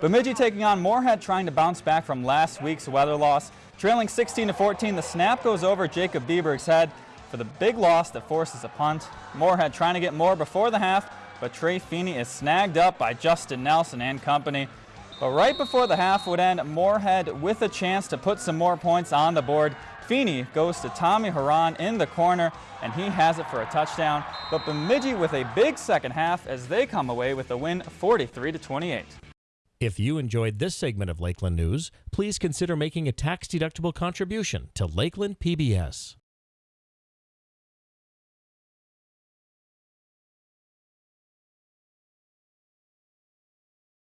Bemidji taking on Moorhead trying to bounce back from last week's weather loss. Trailing 16 to 14, the snap goes over Jacob Bieberg's head for the big loss that forces a punt. Moorhead trying to get more before the half, but Trey Feeney is snagged up by Justin Nelson and company. But right before the half would end, Moorhead with a chance to put some more points on the board. Feeney goes to Tommy Haran in the corner, and he has it for a touchdown. But Bemidji with a big second half as they come away with a win 43 to 28. If you enjoyed this segment of Lakeland News, please consider making a tax-deductible contribution to Lakeland PBS.